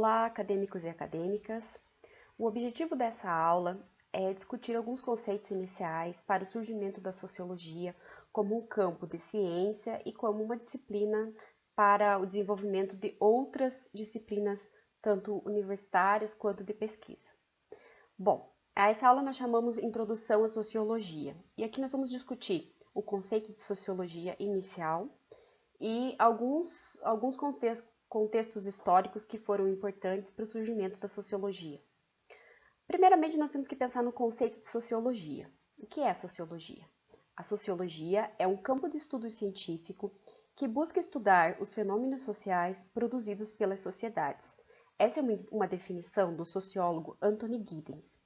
Olá, acadêmicos e acadêmicas. O objetivo dessa aula é discutir alguns conceitos iniciais para o surgimento da sociologia como um campo de ciência e como uma disciplina para o desenvolvimento de outras disciplinas, tanto universitárias quanto de pesquisa. Bom, a essa aula nós chamamos Introdução à Sociologia, e aqui nós vamos discutir o conceito de sociologia inicial e alguns, alguns contextos, contextos históricos que foram importantes para o surgimento da sociologia. Primeiramente, nós temos que pensar no conceito de sociologia. O que é sociologia? A sociologia é um campo de estudo científico que busca estudar os fenômenos sociais produzidos pelas sociedades. Essa é uma definição do sociólogo Anthony Giddens.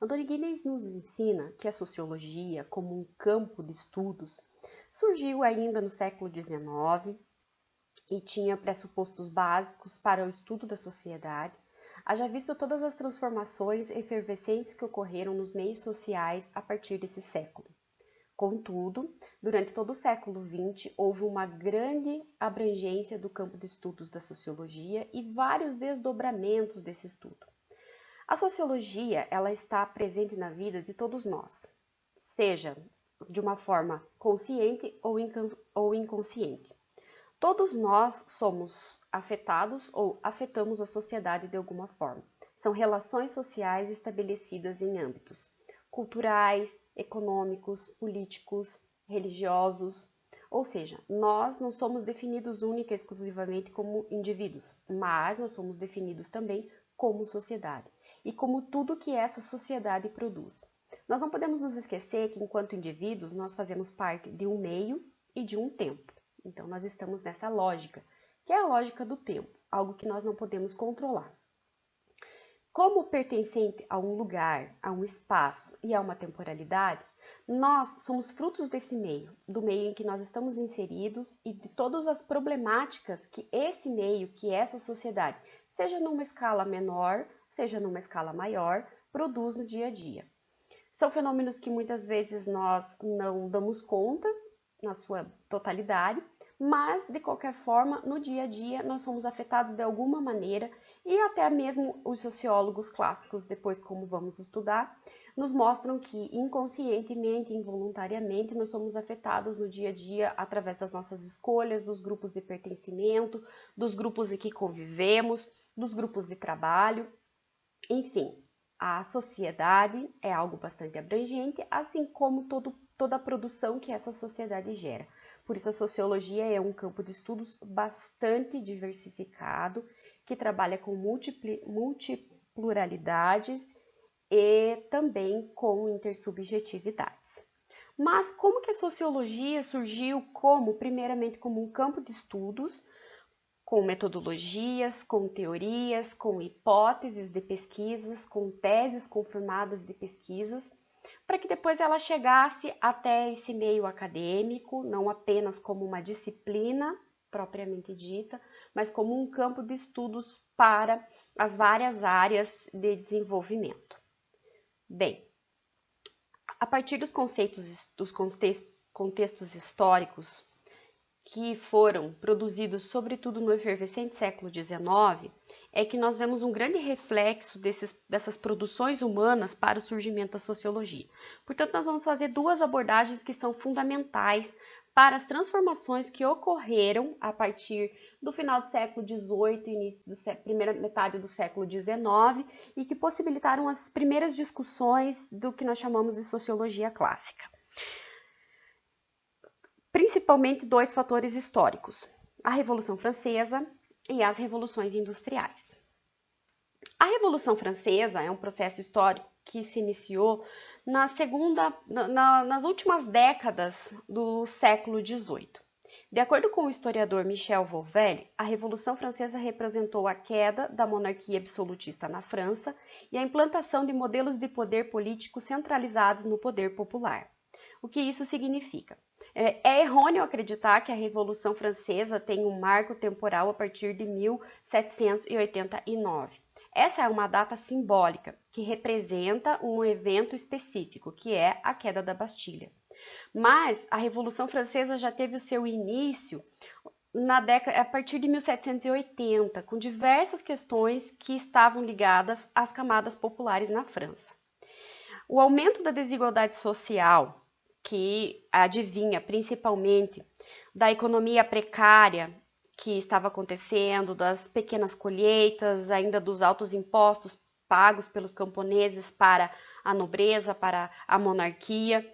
Anthony Giddens nos ensina que a sociologia, como um campo de estudos, surgiu ainda no século XIX e tinha pressupostos básicos para o estudo da sociedade, haja visto todas as transformações efervescentes que ocorreram nos meios sociais a partir desse século. Contudo, durante todo o século XX, houve uma grande abrangência do campo de estudos da sociologia e vários desdobramentos desse estudo. A sociologia ela está presente na vida de todos nós, seja de uma forma consciente ou inconsciente. Todos nós somos afetados ou afetamos a sociedade de alguma forma. São relações sociais estabelecidas em âmbitos culturais, econômicos, políticos, religiosos. Ou seja, nós não somos definidos única e exclusivamente como indivíduos, mas nós somos definidos também como sociedade e como tudo que essa sociedade produz. Nós não podemos nos esquecer que, enquanto indivíduos, nós fazemos parte de um meio e de um tempo. Então, nós estamos nessa lógica, que é a lógica do tempo, algo que nós não podemos controlar. Como pertencente a um lugar, a um espaço e a uma temporalidade, nós somos frutos desse meio, do meio em que nós estamos inseridos e de todas as problemáticas que esse meio, que essa sociedade, seja numa escala menor, seja numa escala maior, produz no dia a dia. São fenômenos que muitas vezes nós não damos conta na sua totalidade, mas de qualquer forma, no dia a dia, nós somos afetados de alguma maneira e até mesmo os sociólogos clássicos, depois como vamos estudar, nos mostram que inconscientemente, involuntariamente, nós somos afetados no dia a dia através das nossas escolhas, dos grupos de pertencimento, dos grupos em que convivemos, dos grupos de trabalho, enfim. A sociedade é algo bastante abrangente, assim como todo, toda a produção que essa sociedade gera. Por isso, a sociologia é um campo de estudos bastante diversificado, que trabalha com multipluralidades e também com intersubjetividades. Mas como que a sociologia surgiu como, primeiramente, como um campo de estudos, com metodologias, com teorias, com hipóteses de pesquisas, com teses confirmadas de pesquisas, para que depois ela chegasse até esse meio acadêmico, não apenas como uma disciplina propriamente dita, mas como um campo de estudos para as várias áreas de desenvolvimento. Bem, a partir dos conceitos dos contextos históricos que foram produzidos sobretudo no efervescente século XIX, é que nós vemos um grande reflexo desses, dessas produções humanas para o surgimento da sociologia. Portanto, nós vamos fazer duas abordagens que são fundamentais para as transformações que ocorreram a partir do final do século XVIII início da primeira metade do século XIX e que possibilitaram as primeiras discussões do que nós chamamos de sociologia clássica principalmente dois fatores históricos: a Revolução Francesa e as revoluções industriais. A Revolução Francesa é um processo histórico que se iniciou na segunda, na, nas últimas décadas do século XVIII. De acordo com o historiador Michel Volvel, a Revolução Francesa representou a queda da monarquia absolutista na França e a implantação de modelos de poder político centralizados no poder popular. O que isso significa? É, é errôneo acreditar que a Revolução Francesa tem um marco temporal a partir de 1789. Essa é uma data simbólica que representa um evento específico, que é a queda da Bastilha. Mas a Revolução Francesa já teve o seu início na década, a partir de 1780, com diversas questões que estavam ligadas às camadas populares na França. O aumento da desigualdade social, que adivinha principalmente da economia precária que estava acontecendo, das pequenas colheitas, ainda dos altos impostos pagos pelos camponeses para a nobreza, para a monarquia,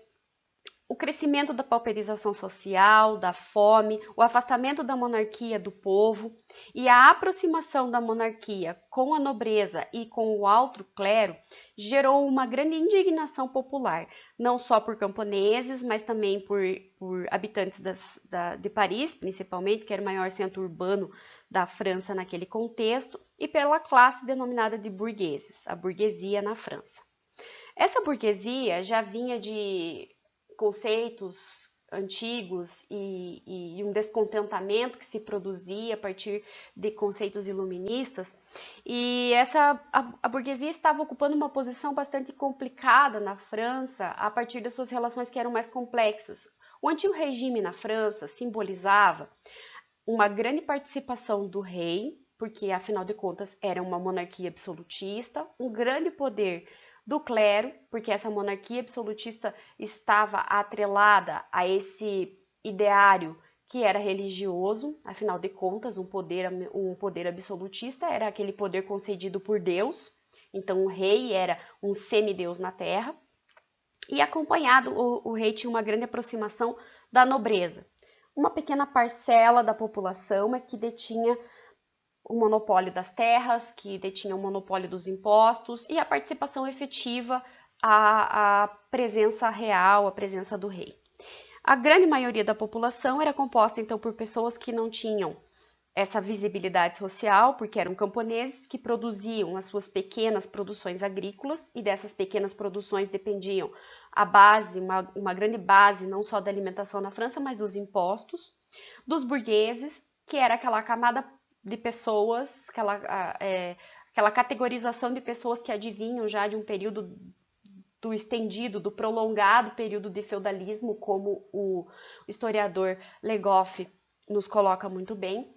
o crescimento da pauperização social, da fome, o afastamento da monarquia do povo e a aproximação da monarquia com a nobreza e com o alto clero gerou uma grande indignação popular, não só por camponeses, mas também por, por habitantes das, da, de Paris, principalmente, que era o maior centro urbano da França naquele contexto, e pela classe denominada de burgueses, a burguesia na França. Essa burguesia já vinha de conceitos antigos e, e, um descontentamento que se produzia a partir de conceitos iluministas e essa a, a, burguesia estava ocupando uma posição bastante complicada na França a partir das suas relações que eram mais complexas. O antigo regime na França simbolizava uma grande participação do rei, porque afinal de contas era uma monarquia absolutista, um grande poder do clero, porque essa monarquia absolutista estava atrelada a esse ideário que era religioso, afinal de contas, um poder, um poder absolutista era aquele poder concedido por Deus, então o rei era um semideus na terra, e acompanhado, o, o rei tinha uma grande aproximação da nobreza, uma pequena parcela da população, mas que detinha o monopólio das terras, que detinha o monopólio dos impostos e a participação efetiva, a presença real, a presença do rei. A grande maioria da população era composta então por pessoas que não tinham essa visibilidade social, porque eram camponeses que produziam as suas pequenas produções agrícolas e dessas pequenas produções dependiam a base, uma, uma grande base não só da alimentação na França, mas dos impostos, dos burgueses, que era aquela camada de pessoas, aquela, é, aquela categorização de pessoas que adivinham já de um período do estendido, do prolongado período de feudalismo, como o historiador Legoff nos coloca muito bem.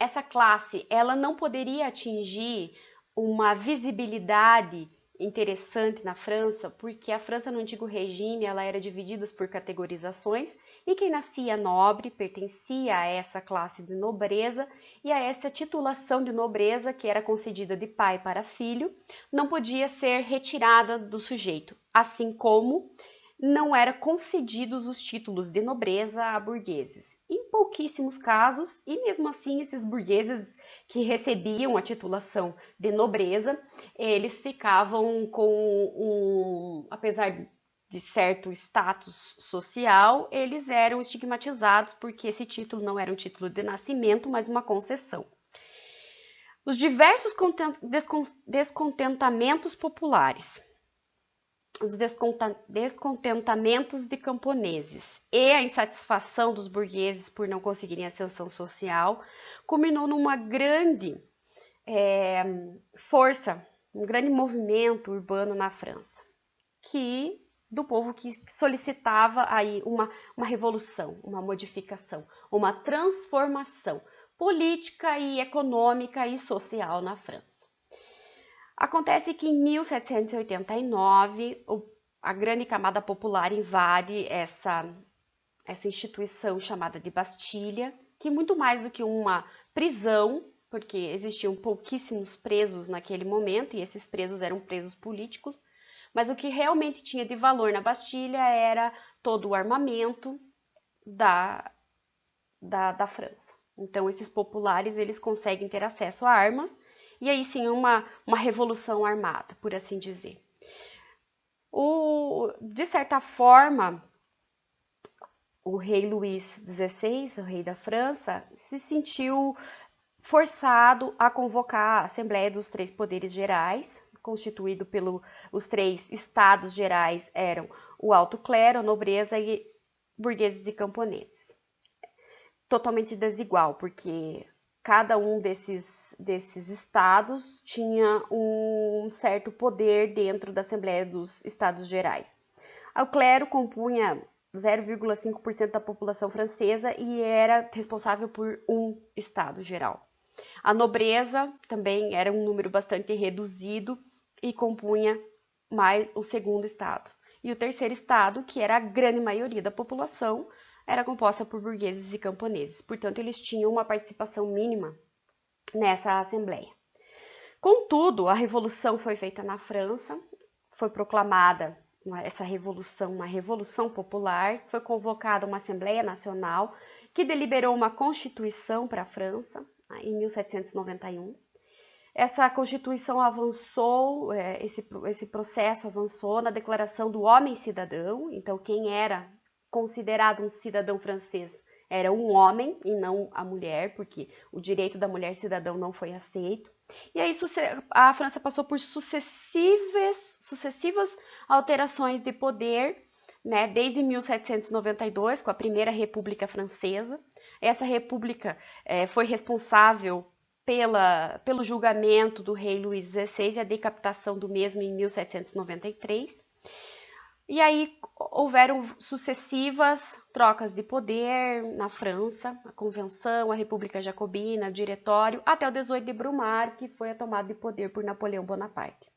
Essa classe, ela não poderia atingir uma visibilidade interessante na França, porque a França no antigo regime ela era dividida por categorizações e quem nascia nobre pertencia a essa classe de nobreza e a essa titulação de nobreza que era concedida de pai para filho não podia ser retirada do sujeito, assim como não eram concedidos os títulos de nobreza a burgueses. Em pouquíssimos casos, e mesmo assim esses burgueses que recebiam a titulação de nobreza, eles ficavam com um, apesar de certo status social, eles eram estigmatizados porque esse título não era um título de nascimento, mas uma concessão. Os diversos descontentamentos populares, os descontentamentos de camponeses e a insatisfação dos burgueses por não conseguirem ascensão social culminou numa grande é, força, um grande movimento urbano na França, que do povo que solicitava aí uma, uma revolução, uma modificação, uma transformação política e econômica e social na França. Acontece que em 1789 a grande camada popular invade essa, essa instituição chamada de Bastilha, que muito mais do que uma prisão, porque existiam pouquíssimos presos naquele momento e esses presos eram presos políticos, mas o que realmente tinha de valor na Bastilha era todo o armamento da, da, da França. Então, esses populares eles conseguem ter acesso a armas e aí sim uma, uma revolução armada, por assim dizer. O, de certa forma, o rei Luís XVI, o rei da França, se sentiu forçado a convocar a Assembleia dos Três Poderes Gerais, constituído pelos três estados gerais eram o alto clero, nobreza e burgueses e camponeses. Totalmente desigual, porque cada um desses, desses estados tinha um certo poder dentro da Assembleia dos Estados Gerais. O clero compunha 0,5% da população francesa e era responsável por um estado geral. A nobreza também era um número bastante reduzido e compunha mais o segundo estado. E o terceiro estado, que era a grande maioria da população, era composta por burgueses e camponeses. Portanto, eles tinham uma participação mínima nessa assembleia. Contudo, a revolução foi feita na França, foi proclamada essa revolução, uma revolução popular, foi convocada uma Assembleia Nacional que deliberou uma constituição para a França em 1791. Essa constituição avançou, é, esse, esse processo avançou na declaração do homem cidadão, então quem era considerado um cidadão francês era um homem e não a mulher, porque o direito da mulher cidadão não foi aceito. E aí a França passou por sucessivas, sucessivas alterações de poder, né, desde 1792, com a Primeira República Francesa. Essa república é, foi responsável pela, pelo julgamento do rei Luís XVI e a decapitação do mesmo em 1793. E aí houveram sucessivas trocas de poder na França, a Convenção, a República Jacobina, o Diretório, até o 18 de Brumaire, que foi a tomada de poder por Napoleão Bonaparte.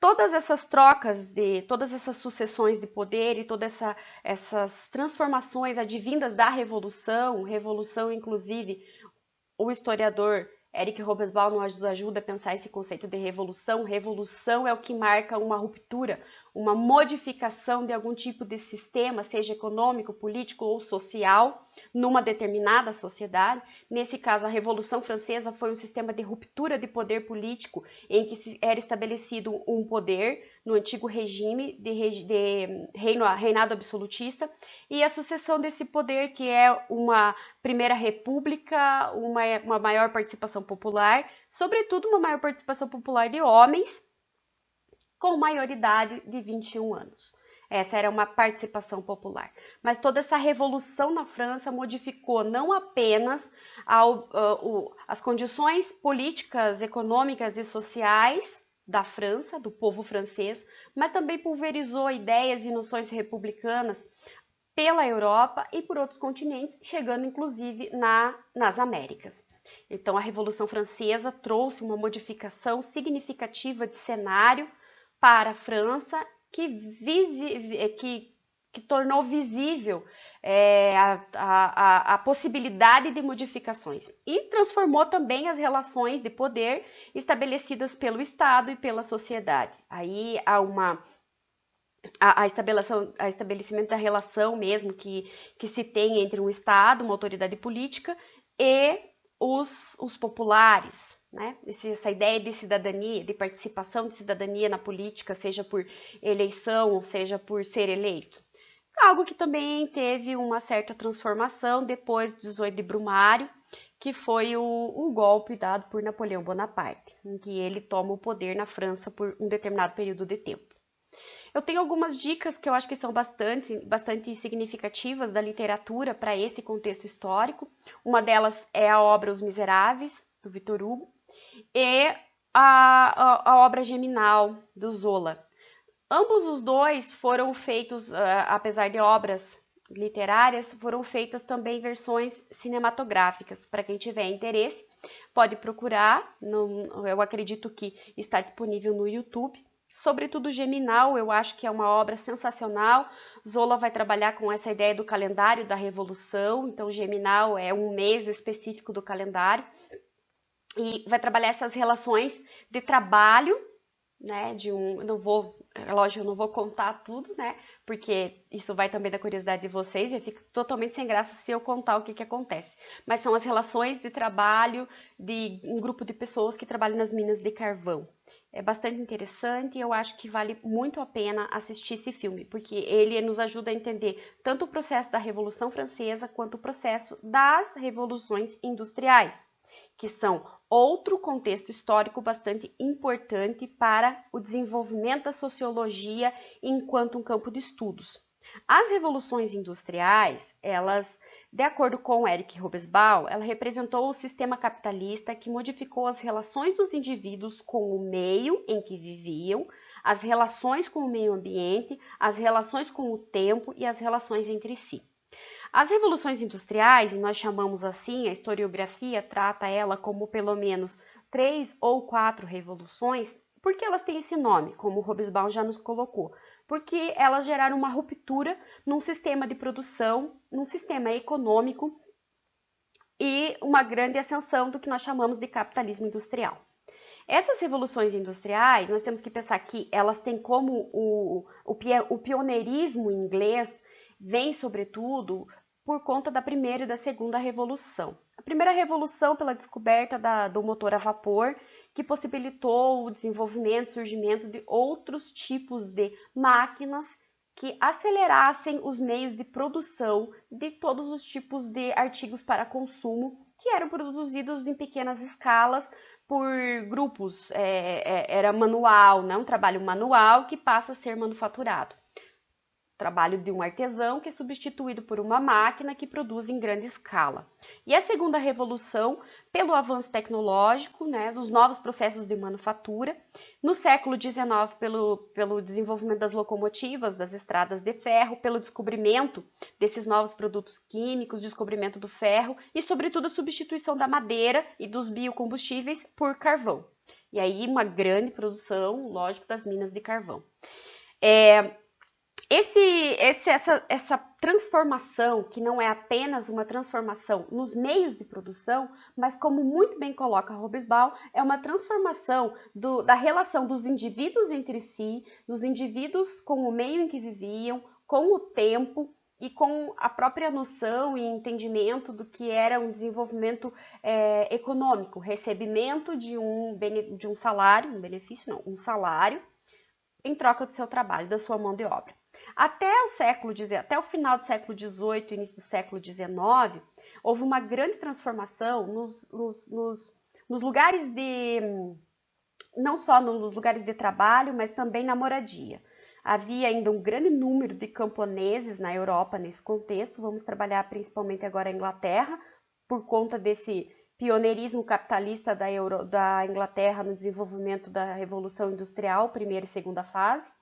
Todas essas trocas, de todas essas sucessões de poder e todas essa, essas transformações advindas da Revolução, Revolução inclusive, o historiador Eric Robesbal nos ajuda a pensar esse conceito de revolução. Revolução é o que marca uma ruptura, uma modificação de algum tipo de sistema, seja econômico, político ou social, numa determinada sociedade. Nesse caso, a Revolução Francesa foi um sistema de ruptura de poder político, em que era estabelecido um poder no antigo regime de, de reino, reinado absolutista, e a sucessão desse poder, que é uma primeira república, uma, uma maior participação popular, sobretudo uma maior participação popular de homens com maioridade de 21 anos. Essa era uma participação popular. Mas toda essa revolução na França modificou não apenas ao, uh, as condições políticas, econômicas e sociais da França, do povo francês, mas também pulverizou ideias e noções republicanas pela Europa e por outros continentes, chegando inclusive na, nas Américas. Então, a Revolução Francesa trouxe uma modificação significativa de cenário para a França que, visi, eh, que, que tornou visível é, a, a, a possibilidade de modificações e transformou também as relações de poder estabelecidas pelo Estado e pela sociedade. Aí há uma a, a, estabelecimento da relação mesmo que, que se tem entre um Estado, uma autoridade política, e os, os populares, né? essa ideia de cidadania, de participação de cidadania na política, seja por eleição, seja por ser eleito. Algo que também teve uma certa transformação depois do 18 de Brumário, que foi o, o, golpe dado por Napoleão Bonaparte, em que ele toma o poder na França por um determinado período de tempo. Eu tenho algumas dicas que eu acho que são bastante, bastante significativas da literatura para esse contexto histórico. Uma delas é a obra Os Miseráveis, do Victor Hugo, e a, a, a obra Geminal, do Zola. Ambos os dois foram feitos, uh, apesar de obras literárias, foram feitas também versões cinematográficas. Para quem tiver interesse, pode procurar. No, eu acredito que está disponível no YouTube. Sobretudo Geminal, eu acho que é uma obra sensacional. Zola vai trabalhar com essa ideia do calendário da revolução. Então, Geminal é um mês específico do calendário e vai trabalhar essas relações de trabalho, né, de um, não vou, é lógico, eu não vou contar tudo, né, porque isso vai também da curiosidade de vocês e fica totalmente sem graça se eu contar o que que acontece. Mas são as relações de trabalho de um grupo de pessoas que trabalham nas minas de carvão. É bastante interessante e eu acho que vale muito a pena assistir esse filme, porque ele nos ajuda a entender tanto o processo da Revolução Francesa quanto o processo das revoluções industriais que são outro contexto histórico bastante importante para o desenvolvimento da sociologia enquanto um campo de estudos. As revoluções industriais, elas, de acordo com Eric Robesbal, ela representou o sistema capitalista que modificou as relações dos indivíduos com o meio em que viviam, as relações com o meio ambiente, as relações com o tempo e as relações entre si. As revoluções industriais, nós chamamos assim, a historiografia trata ela como pelo menos três ou quatro revoluções, porque elas têm esse nome, como o Robesbaum já nos colocou? Porque elas geraram uma ruptura num sistema de produção, num sistema econômico e uma grande ascensão do que nós chamamos de capitalismo industrial. Essas revoluções industriais, nós temos que pensar que elas têm como o, o, o pioneirismo inglês vem, sobretudo, por conta da primeira e da segunda revolução. A primeira revolução pela descoberta da, do motor a vapor, que possibilitou o desenvolvimento e surgimento de outros tipos de máquinas que acelerassem os meios de produção de todos os tipos de artigos para consumo que eram produzidos em pequenas escalas por grupos, é, é, era manual, né? um trabalho manual que passa a ser manufaturado trabalho de um artesão que é substituído por uma máquina que produz em grande escala. E a segunda revolução, pelo avanço tecnológico, né, dos novos processos de manufatura, no século XIX, pelo, pelo desenvolvimento das locomotivas, das estradas de ferro, pelo descobrimento desses novos produtos químicos, descobrimento do ferro e, sobretudo, a substituição da madeira e dos biocombustíveis por carvão. E aí, uma grande produção, lógico, das minas de carvão. É, esse, esse, essa, essa transformação, que não é apenas uma transformação nos meios de produção, mas como muito bem coloca Robesbal, é uma transformação do, da relação dos indivíduos entre si, dos indivíduos com o meio em que viviam, com o tempo e com a própria noção e entendimento do que era um desenvolvimento é, econômico, recebimento de um, de um salário, um benefício não, um salário, em troca do seu trabalho, da sua mão de obra. Até o século até o final do século XVIII, início do século XIX, houve uma grande transformação nos, nos, nos, nos lugares de não só nos lugares de trabalho, mas também na moradia. Havia ainda um grande número de camponeses na Europa nesse contexto. Vamos trabalhar principalmente agora a Inglaterra, por conta desse pioneirismo capitalista da, Euro, da Inglaterra no desenvolvimento da Revolução Industrial, primeira e segunda fase.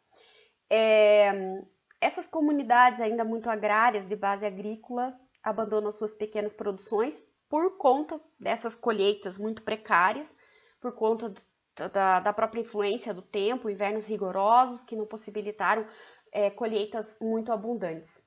É, essas comunidades ainda muito agrárias, de base agrícola, abandonam suas pequenas produções por conta dessas colheitas muito precárias, por conta da, da própria influência do tempo, invernos rigorosos que não possibilitaram é, colheitas muito abundantes.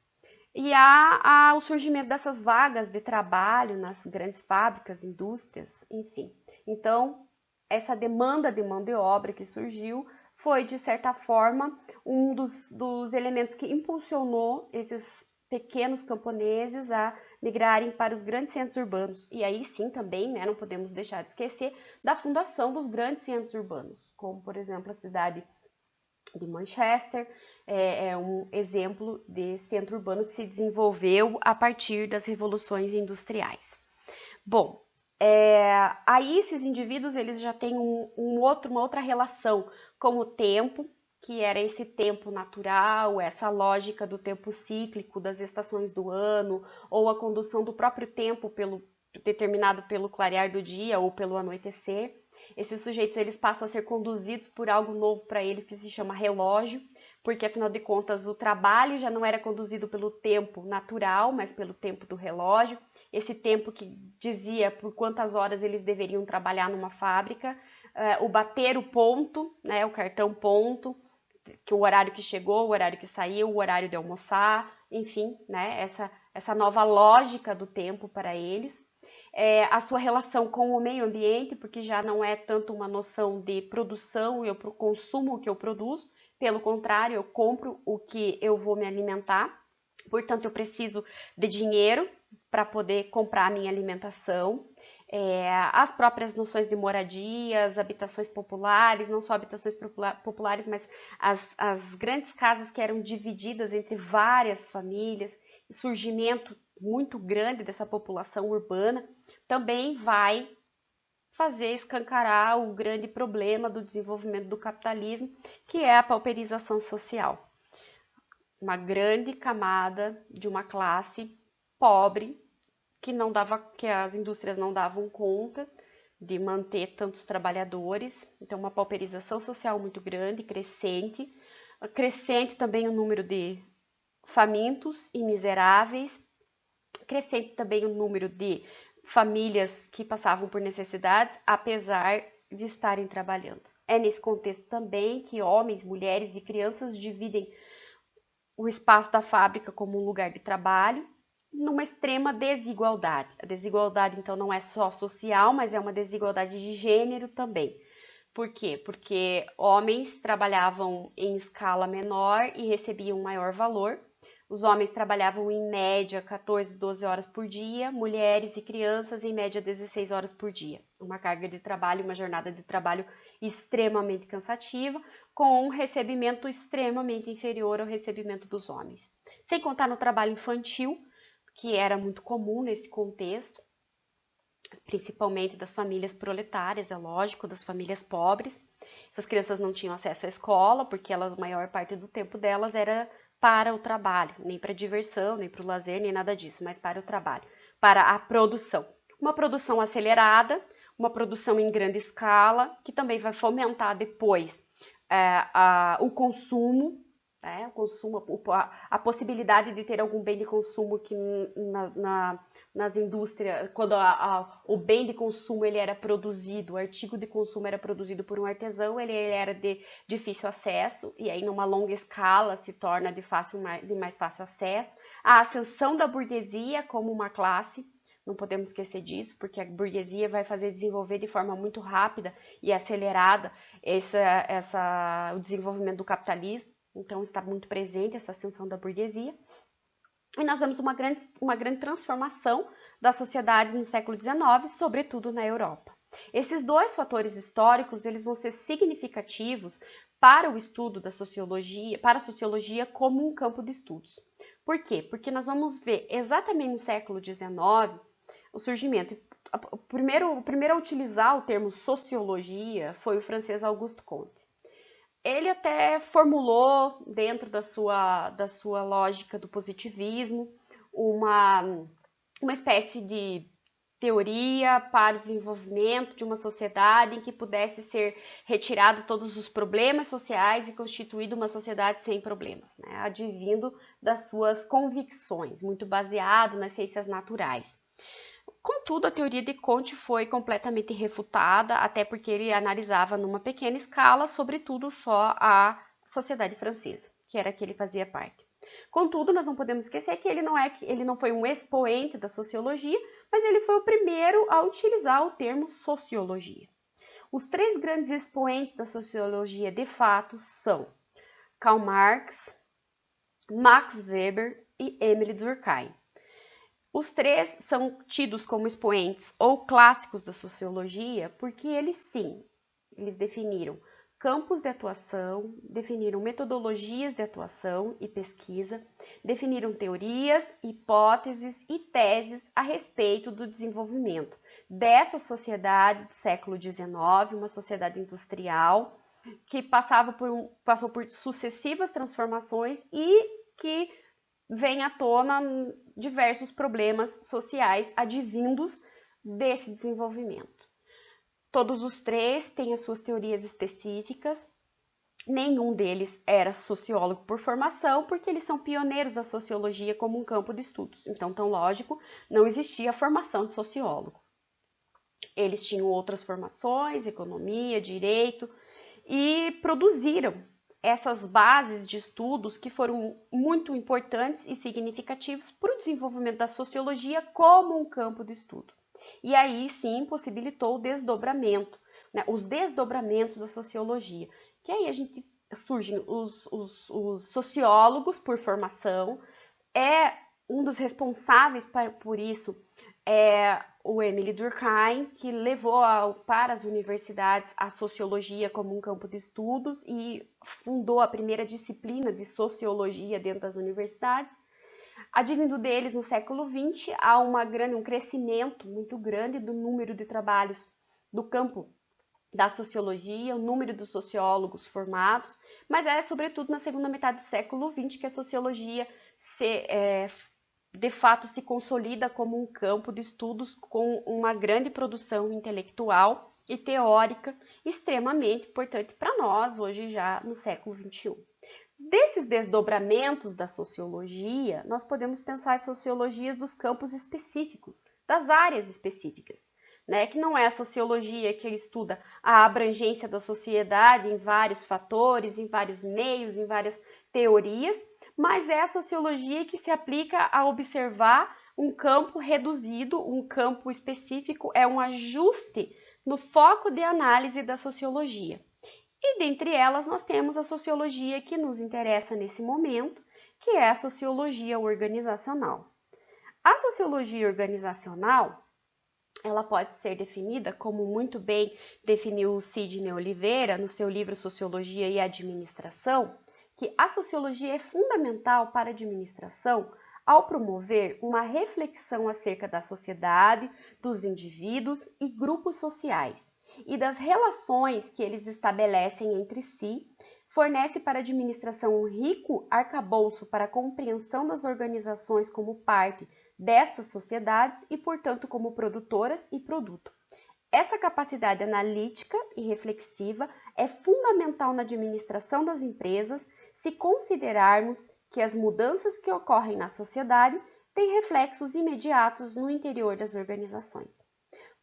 E há, há, o surgimento dessas vagas de trabalho nas grandes fábricas, indústrias, enfim. Então, essa demanda de mão de obra que surgiu foi, de certa forma, um dos, dos elementos que impulsionou esses pequenos camponeses a migrarem para os grandes centros urbanos. E aí sim também, né, não podemos deixar de esquecer da fundação dos grandes centros urbanos, como por exemplo a cidade de Manchester, é, é, um exemplo de centro urbano que se desenvolveu a partir das revoluções industriais. Bom, é, aí esses indivíduos eles já têm um, um outro, uma outra relação com o tempo, que era esse tempo natural, essa lógica do tempo cíclico das estações do ano, ou a condução do próprio tempo pelo, determinado pelo clarear do dia ou pelo anoitecer. Esses sujeitos eles passam a ser conduzidos por algo novo para eles que se chama relógio, porque afinal de contas o trabalho já não era conduzido pelo tempo natural, mas pelo tempo do relógio. Esse tempo que dizia por quantas horas eles deveriam trabalhar numa fábrica, uh, o bater o ponto, né, o cartão ponto, que o horário que chegou, o horário que saiu, o horário de almoçar, enfim, né, essa, essa nova lógica do tempo para eles. É, a sua relação com o meio ambiente, porque já não é tanto uma noção de produção, eu consumo o que eu produzo, pelo contrário, eu compro o que eu vou me alimentar, portanto, eu preciso de dinheiro para poder comprar a minha alimentação é, as próprias noções de moradias, habitações populares, não só habitações populares, mas as, as grandes casas que eram divididas entre várias famílias, surgimento muito grande dessa população urbana, também vai fazer escancarar o grande problema do desenvolvimento do capitalismo, que é a pauperização social. Uma grande camada de uma classe pobre que não dava, que as indústrias não davam conta de manter tantos trabalhadores, então uma pauperização social muito grande, crescente, crescente também o número de famintos e miseráveis, crescente também o número de famílias que passavam por necessidades, apesar de estarem trabalhando. É nesse contexto também que homens, mulheres e crianças dividem o espaço da fábrica como um lugar de trabalho numa extrema desigualdade. A desigualdade, então, não é só social, mas é uma desigualdade de gênero também. Por quê? Porque homens trabalhavam em escala menor e recebiam maior valor. Os homens trabalhavam em média 14, 12 horas por dia, mulheres e crianças em média 16 horas por dia. Uma carga de trabalho, uma jornada de trabalho extremamente cansativa, com um recebimento extremamente inferior ao recebimento dos homens. Sem contar no trabalho infantil, que era muito comum nesse contexto, principalmente das famílias proletárias, é lógico, das famílias pobres. Essas crianças não tinham acesso à escola, porque elas, a maior parte do tempo delas era para o trabalho, nem para diversão, nem para o lazer, nem nada disso, mas para o trabalho, para a produção. Uma produção acelerada, uma produção em grande escala, que também vai fomentar depois é, a, o consumo né? O consumo, a, possibilidade de ter algum bem de consumo que na, na, nas indústrias, quando a, a, o bem de consumo ele era produzido, o artigo de consumo era produzido por um artesão, ele, ele era de difícil acesso e aí numa longa escala se torna de, fácil, de mais fácil acesso. A ascensão da burguesia como uma classe, não podemos esquecer disso, porque a burguesia vai fazer desenvolver de forma muito rápida e acelerada essa, essa, o desenvolvimento do capitalismo. Então está muito presente essa ascensão da burguesia. E nós vemos uma grande, uma grande transformação da sociedade no século XIX, sobretudo na Europa. Esses dois fatores históricos, eles vão ser significativos para o estudo da sociologia, para a sociologia como um campo de estudos. Por quê? Porque nós vamos ver exatamente no século XIX o surgimento. O primeiro, o primeiro a utilizar o termo sociologia foi o francês Auguste Comte ele até formulou dentro da sua, da sua lógica do positivismo uma, uma espécie de teoria para o desenvolvimento de uma sociedade em que pudesse ser retirado todos os problemas sociais e constituído uma sociedade sem problemas, né? advindo das suas convicções, muito baseado nas ciências naturais. Contudo, a teoria de Comte foi completamente refutada, até porque ele analisava numa pequena escala, sobretudo só a sociedade francesa, que era que ele fazia parte. Contudo, nós não podemos esquecer que ele não é ele não foi um expoente da sociologia, mas ele foi o primeiro a utilizar o termo sociologia. Os três grandes expoentes da sociologia de fato são Karl Marx, Max Weber e Emile Durkheim. Os três são tidos como expoentes ou clássicos da sociologia porque eles sim, eles definiram campos de atuação, definiram metodologias de atuação e pesquisa, definiram teorias, hipóteses e teses a respeito do desenvolvimento dessa sociedade do século XIX, uma sociedade industrial que passava por passou por sucessivas transformações e que vem à tona diversos problemas sociais advindos desse desenvolvimento. Todos os três têm as suas teorias específicas. Nenhum deles era sociólogo por formação, porque eles são pioneiros da sociologia como um campo de estudos. Então, tão lógico, não existia a formação de sociólogo. Eles tinham outras formações, economia, direito, e produziram essas bases de estudos que foram muito importantes e significativos para o desenvolvimento da sociologia como um campo de estudo. E aí sim possibilitou o desdobramento, né, os desdobramentos da sociologia, que aí a gente surgem os, os, os sociólogos por formação, é um dos responsáveis por isso é o Emily Durkheim, que levou ao, para as universidades a sociologia como um campo de estudos e fundou a primeira disciplina de sociologia dentro das universidades. Advindo deles, no século XX, há uma grande, um crescimento muito grande do número de trabalhos do campo da sociologia, o número dos sociólogos formados, mas é sobretudo na segunda metade do século XX que a sociologia se, é, de fato se consolida como um campo de estudos com uma grande produção intelectual e teórica extremamente importante para nós hoje já no século XXI. Desses desdobramentos da sociologia, nós podemos pensar as sociologias dos campos específicos, das áreas específicas, né? que não é a sociologia que estuda a abrangência da sociedade em vários fatores, em vários meios, em várias teorias, mas é a sociologia que se aplica a observar um campo reduzido, um campo específico, é um ajuste no foco de análise da sociologia. E dentre elas nós temos a sociologia que nos interessa nesse momento, que é a sociologia organizacional. A sociologia organizacional, ela pode ser definida como muito bem definiu Sidney Oliveira no seu livro Sociologia e Administração, que a sociologia é fundamental para a administração ao promover uma reflexão acerca da sociedade, dos indivíduos e grupos sociais e das relações que eles estabelecem entre si, fornece para a administração um rico arcabouço para a compreensão das organizações como parte destas sociedades e, portanto, como produtoras e produto. Essa capacidade analítica e reflexiva é fundamental na administração das empresas se considerarmos que as mudanças que ocorrem na sociedade têm reflexos imediatos no interior das organizações.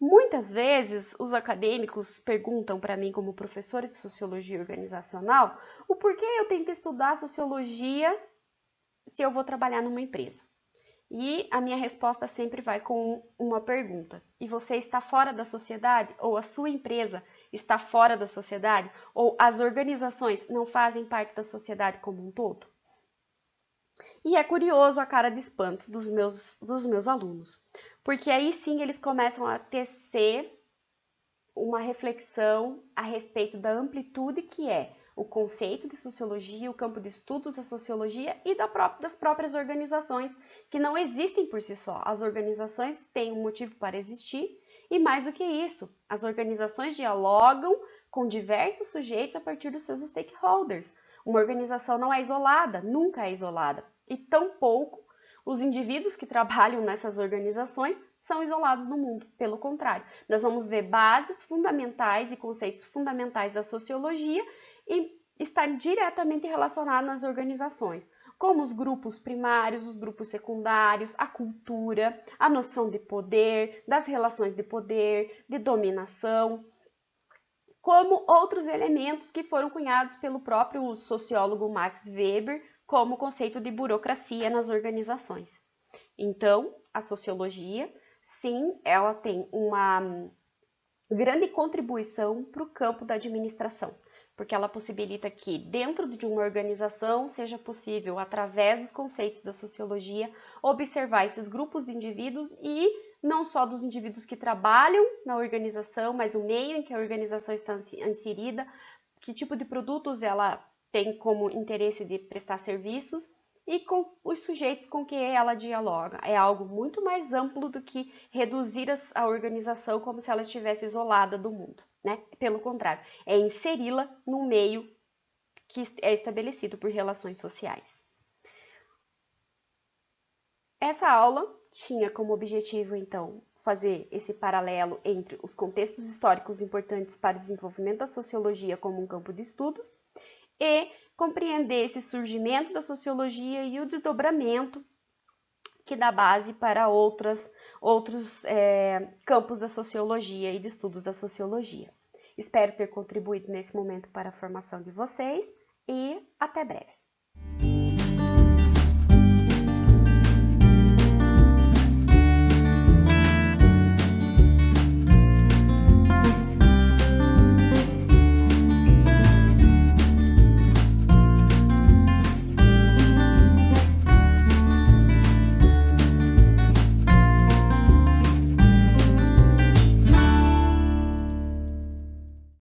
Muitas vezes os acadêmicos perguntam para mim, como professora de sociologia organizacional, o porquê eu tenho que estudar sociologia se eu vou trabalhar numa empresa. E a minha resposta sempre vai com uma pergunta: e você está fora da sociedade? Ou a sua empresa está fora da sociedade? Ou as organizações não fazem parte da sociedade como um todo? E é curioso a cara de espanto dos meus, dos meus alunos, porque aí sim eles começam a tecer uma reflexão a respeito da amplitude que é o conceito de sociologia, o campo de estudos da sociologia e das próprias organizações, que não existem por si só. As organizações têm um motivo para existir e, mais do que isso, as organizações dialogam com diversos sujeitos a partir dos seus stakeholders. Uma organização não é isolada, nunca é isolada, e tampouco os indivíduos que trabalham nessas organizações são isolados no mundo. Pelo contrário, nós vamos ver bases fundamentais e conceitos fundamentais da sociologia e estar diretamente relacionado nas organizações, como os grupos primários, os grupos secundários, a cultura, a noção de poder, das relações de poder, de dominação, como outros elementos que foram cunhados pelo próprio sociólogo Max Weber como conceito de burocracia nas organizações. Então, a sociologia, sim, ela tem uma grande contribuição para o campo da administração porque ela possibilita que, dentro de uma organização, seja possível, através dos conceitos da sociologia, observar esses grupos de indivíduos e não só dos indivíduos que trabalham na organização, mas o meio em que a organização está inserida, que tipo de produtos ela tem como interesse de prestar serviços e com os sujeitos com que ela dialoga. É algo muito mais amplo do que reduzir a organização como se ela estivesse isolada do mundo né? Pelo contrário, é inseri-la no meio que é estabelecido por relações sociais. Essa aula tinha como objetivo, então, fazer esse paralelo entre os contextos históricos importantes para o desenvolvimento da sociologia como um campo de estudos e compreender esse surgimento da sociologia e o desdobramento que dá base para outras, outros é, campos da sociologia e de estudos da sociologia. Espero ter contribuído nesse momento para a formação de vocês e até breve.